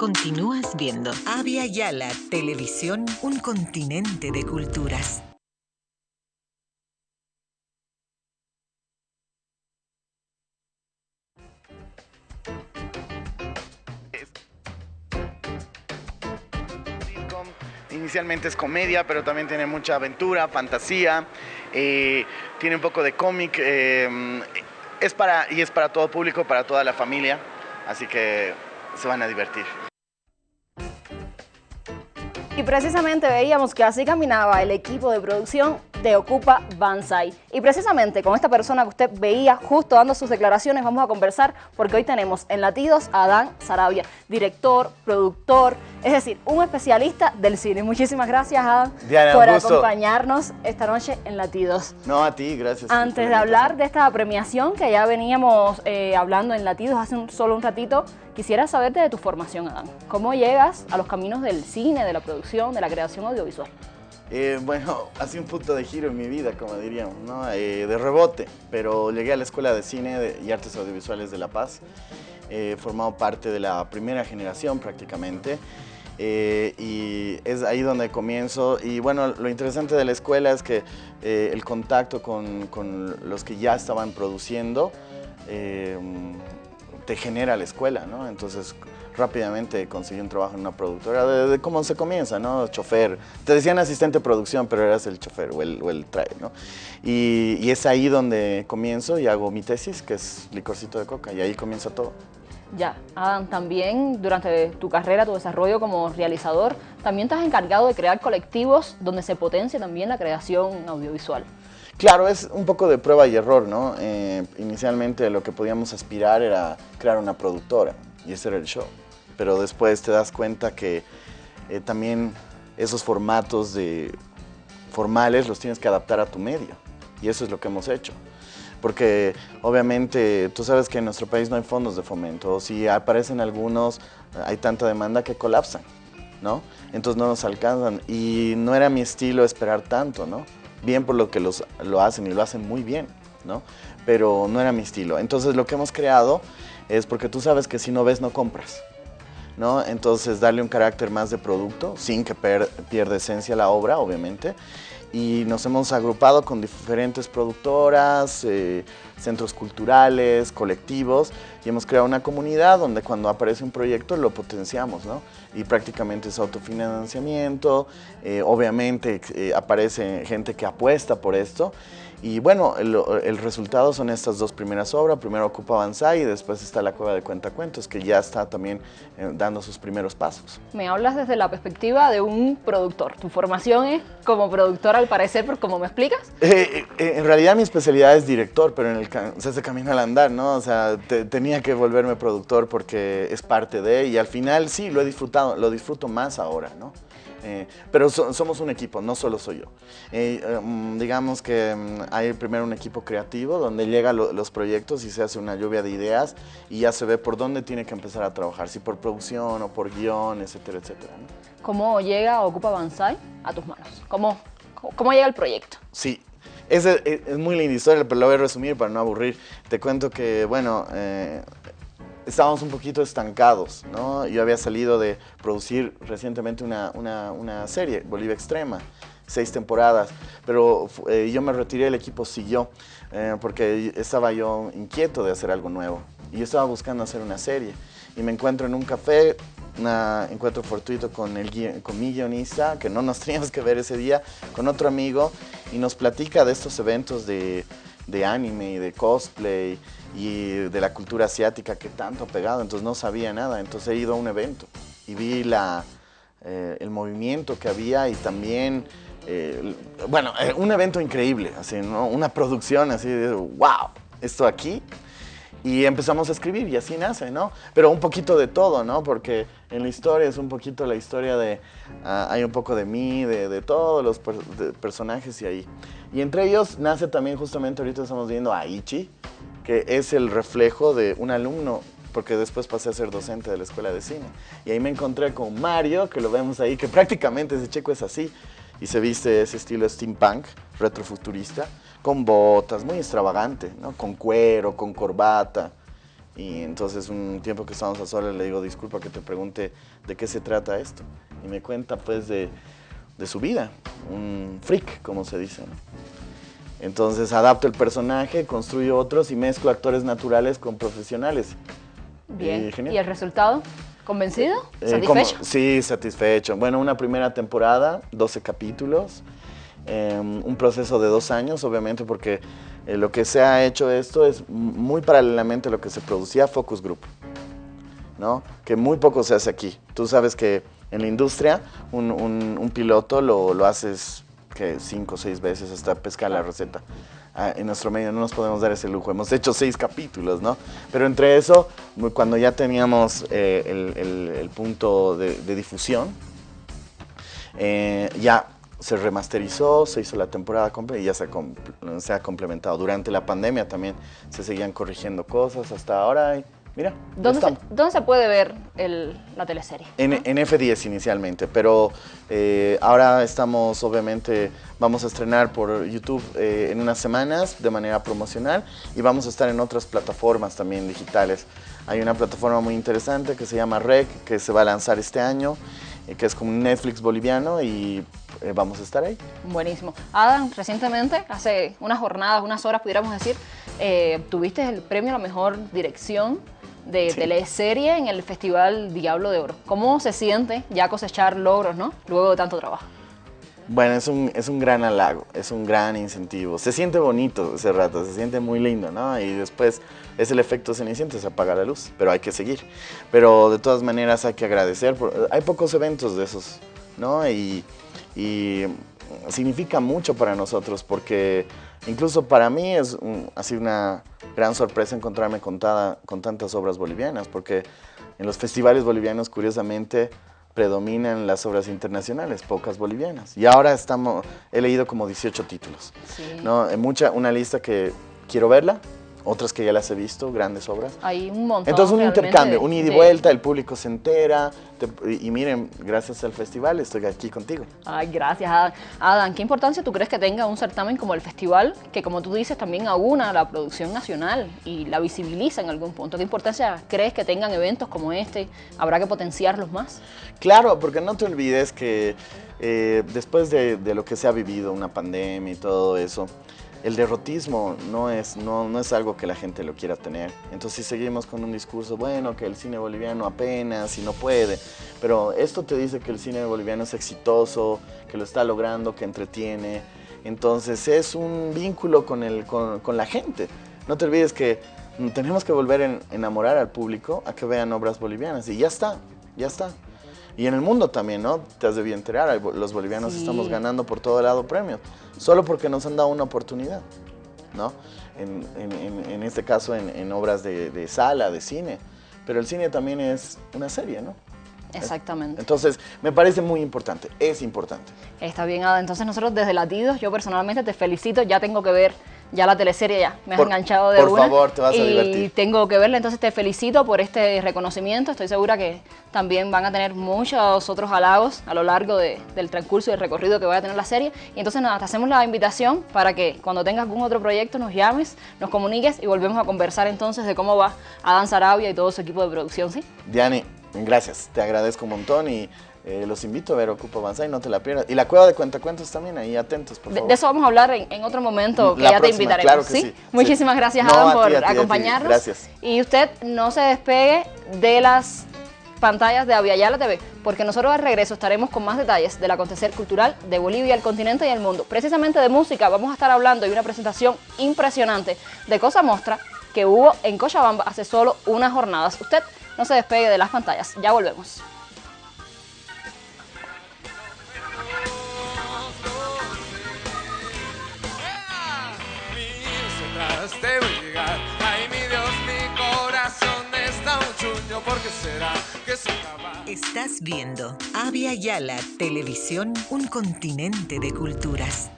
Continúas viendo Avia Yala Televisión, un continente de culturas. Inicialmente es comedia, pero también tiene mucha aventura, fantasía, eh, tiene un poco de cómic, eh, es para, y es para todo público, para toda la familia, así que se van a divertir. Y precisamente veíamos que así caminaba el equipo de producción de Ocupa Banzai. Y precisamente con esta persona que usted veía justo dando sus declaraciones vamos a conversar porque hoy tenemos en Latidos a Adán Sarabia, director, productor, es decir, un especialista del cine. Muchísimas gracias, Adán, por acompañarnos esta noche en Latidos. No, a ti, gracias. Antes de hablar de esta premiación que ya veníamos eh, hablando en Latidos hace solo un ratito, quisiera saberte de tu formación, Adán. ¿Cómo llegas a los caminos del cine, de la producción, de la creación audiovisual? Eh, bueno, hace un punto de giro en mi vida, como diríamos, ¿no? Eh, de rebote, pero llegué a la Escuela de Cine y Artes Audiovisuales de La Paz, he formado parte de la primera generación prácticamente, eh, y es ahí donde comienzo. Y bueno, lo interesante de la escuela es que el contacto con, con, los que ya estaban produciendo te genera la escuela, ¿no? Entonces rápidamente conseguí un trabajo en una productora, de, cómo se comienza, ¿no? Chofer. Te decían asistente de producción, pero eras el chofer o el, o el trae, ¿no? Y, y, es ahí donde comienzo y hago mi tesis, que es licorcito de coca, y ahí comienza todo. Ya, Adam, también durante tu carrera, tu desarrollo como realizador, también te has encargado de crear colectivos donde se potencia también la creación audiovisual. Claro, es un poco de prueba y error, ¿no? Eh, inicialmente lo que podíamos aspirar era crear una productora y ese era el show. Pero después te das cuenta que eh, también esos formatos de formales los tienes que adaptar a tu medio y eso es lo que hemos hecho. Porque obviamente tú sabes que en nuestro país no hay fondos de fomento, si aparecen algunos hay tanta demanda que colapsan, ¿no? Entonces no nos alcanzan y no era mi estilo esperar tanto, ¿no? bien por lo que los, lo hacen y lo hacen muy bien, ¿no? Pero no era mi estilo. Entonces lo que hemos creado es porque tú sabes que si no ves no compras, ¿no? Entonces darle un carácter más de producto sin que pierda esencia la obra, obviamente. Y nos hemos agrupado con diferentes productoras, eh, centros culturales, colectivos, y hemos creado una comunidad donde cuando aparece un proyecto lo potenciamos, ¿no? Y prácticamente es autofinanciamiento, eh, obviamente eh, aparece gente que apuesta por esto, y bueno, el, resultado son estas dos primeras obras, primero Ocupa Banzai y después está La Cueva de Cuentacuentos, que ya está también eh, dando sus primeros pasos. Me hablas desde la perspectiva de un productor, tu formación es como productor al parecer, por como me explicas. en realidad mi especialidad es director, pero en el se hace camino al andar, ¿no? O sea, tenía que volverme productor porque es parte de, y al final sí, lo he disfrutado, lo disfruto más ahora, ¿no? Eh, pero somos un equipo, no solo soy yo. Eh, em, digamos que em, hay primero un equipo creativo donde llegan los proyectos y se hace una lluvia de ideas y ya se ve por dónde tiene que empezar a trabajar, si por producción o por guion, etcétera, etcétera. ¿Cómo llega Ocupa Banzai a tus manos? ¿Cómo, cómo llega el proyecto? Sí, es, es, muy linda historia, pero la voy a resumir para no aburrir. Te cuento que, bueno, eh, estábamos un poquito estancados, ¿no? Yo había salido de producir recientemente una, una, una serie, Bolivia Extrema, seis temporadas, pero eh, yo me retiré, el equipo siguió, eh, porque estaba yo inquieto de hacer algo nuevo. Y estaba buscando hacer una serie. Y me encuentro en un café un encuentro fortuito con, el, con mi guionista, que no nos teníamos que ver ese día, con otro amigo, y nos platica de estos eventos de, de anime y de cosplay y de la cultura asiática que tanto ha pegado, entonces no sabía nada, entonces he ido a un evento y vi la, eh, el movimiento que había y también, eh, bueno, eh, un evento increíble, así, ¿no? una producción así de, wow, esto aquí, y empezamos a escribir y así nace, ¿no? Pero un poquito de todo, ¿no? Porque en la historia es un poquito la historia de, ah, hay un poco de mí, de, de todos los personajes y ahí. Y entre ellos nace también justamente, ahorita estamos viendo a Ichi, que es el reflejo de un alumno, porque después pasé a ser docente de la escuela de cine. Y ahí me encontré con Mario, que lo vemos ahí, que prácticamente ese checo es así, y se viste ese estilo steampunk, retrofuturista, con botas, muy extravagante, ¿no? con cuero, con corbata. Y entonces un tiempo que estábamos a solas le digo, disculpa que te pregunte de qué se trata esto. Y me cuenta pues de, de su vida, un freak, como se dice. ¿no? Entonces adapto el personaje, construyo otros y mezclo actores naturales con profesionales. Bien. ¿Y el resultado? ¿Convencido? Eh, ¿Satisfecho? como- sí, satisfecho. Bueno, una primera temporada, 12 capítulos, eh, un proceso de dos años, obviamente, porque eh, lo que se ha hecho esto es muy paralelamente a lo que se producía Focus Group, ¿no? Que muy poco se hace aquí. Tú sabes que en la industria un, un- un piloto lo, lo haces que cinco o seis veces hasta pescar la receta. Ah, en nuestro medio no nos podemos dar ese lujo. Hemos hecho seis capítulos, ¿no? Pero entre eso, cuando ya teníamos eh, el, punto de, difusión, eh, ya se remasterizó, se hizo la temporada completa y ya se ha, se ha complementado. Durante la pandemia también se seguían corrigiendo cosas hasta ahora. Mira, ¿Dónde se, dónde se puede ver el- la teleserie? En, en F10 inicialmente, pero eh, ahora estamos, obviamente, vamos a estrenar por YouTube eh, en unas semanas de manera promocional y vamos a estar en otras plataformas también digitales. Hay una plataforma muy interesante que se llama REC, que se va a lanzar este año, eh, que es como un Netflix boliviano y eh, vamos a estar ahí. Buenísimo. Adam, recientemente, hace unas jornadas, unas horas, pudiéramos decir, eh, tuviste el premio a la mejor dirección de Sí. teleserie en el Festival Diablo de Oro. ¿Cómo se siente ya cosechar logros, no? Luego de tanto trabajo. Bueno, es un, es un gran halago, es un gran incentivo. Se siente bonito ese rato, se siente muy lindo, ¿no? Y después es el efecto ceniciento, se apaga la luz, pero hay que seguir. Pero de todas maneras hay que agradecer. por- hay pocos eventos de esos, ¿no? Y, y significa mucho para nosotros porque incluso para mí es un- sido una gran sorpresa encontrarme con, tada- con tantas obras bolivianas porque en los festivales bolivianos curiosamente predominan las obras internacionales, pocas bolivianas. Y ahora estamos, he leído como 18 títulos. Sí. ¿no? En mucha, una lista que quiero verla, otras que ya las he visto, grandes obras. Hay un montón. Entonces un intercambio, de- un ida y de- vuelta, el público se entera. te- y, y miren, gracias al festival estoy aquí contigo. Ay, gracias, Adam. Adam, ¿qué importancia tú crees que tenga un certamen como el festival, que como tú dices también aúna la producción nacional y la visibiliza en algún punto? ¿Qué importancia crees que tengan eventos como este? ¿Habrá que potenciarlos más? Claro, porque no te olvides que eh, después de, de lo que se ha vivido, una pandemia y todo eso, el derrotismo no es, no, no es algo que la gente lo quiera tener. Entonces si seguimos con un discurso, bueno, que el cine boliviano apenas y no puede, pero esto te dice que el cine boliviano es exitoso, que lo está logrando, que entretiene. Entonces es un vínculo con, el, con, con la gente. No te olvides que tenemos que volver a enamorar al público a que vean obras bolivianas y ya está, ya está. Y en el mundo también, ¿no? Te has debido enterar, los bolivianos Sí. estamos ganando por todo lado premios, solo porque nos han dado una oportunidad, ¿no? En, en- en- en este caso en, en obras de, de sala, de cine, pero el cine también es una serie, ¿no? Exactamente. Entonces, me parece muy importante, es importante. Está bien, Ada. Entonces nosotros desde Latidos, yo personalmente te felicito, ya tengo que ver ya la teleserie ya, me has Por- enganchado de por una. favor, te vas a y divertir. tengo que verla, entonces te felicito por este reconocimiento, estoy segura que también van a tener muchos otros halagos a lo largo de- del transcurso y del recorrido que vaya a tener la serie. Y entonces nada, te hacemos la invitación para que cuando tengas algún otro proyecto nos llames, nos comuniques y volvemos a conversar entonces de cómo va Adán Sarabia y todo su equipo de producción, ¿sí? Diane, gracias, te agradezco un montón y eh, los invito a ver Ocupa Avanzar y no te la pierdas. Y la cueva de cuentacuentos también, ahí atentos, por De, favor. de eso vamos a hablar en, en otro momento que La ya te invitaremos. claro que sí, sí. Muchísimas gracias, No, Adam, a ti, por a ti. acompañarnos. Gracias. Y usted no se despegue de las pantallas de Aviala TV, porque nosotros al regreso estaremos con más detalles del acontecer cultural de Bolivia, el continente y el mundo. Precisamente de música vamos a estar hablando y una presentación impresionante de Cosa Mostra que hubo en Cochabamba hace solo unas jornadas. Usted no se despegue de las pantallas. Ya volvemos. Será? Estás viendo Avia Yala Televisión, un continente de culturas.